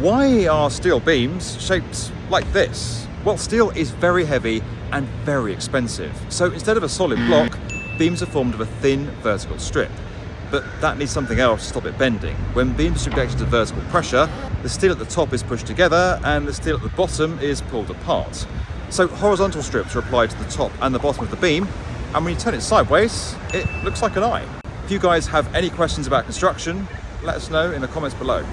Why are steel beams shaped like this? Well, steel is very heavy and very expensive. So instead of a solid block, beams are formed of a thin vertical strip. But that needs something else to stop it bending. When beams are subjected to vertical pressure, the steel at the top is pushed together and the steel at the bottom is pulled apart. So horizontal strips are applied to the top and the bottom of the beam, and when you turn it sideways, it looks like an eye. If you guys have any questions about construction, let us know in the comments below.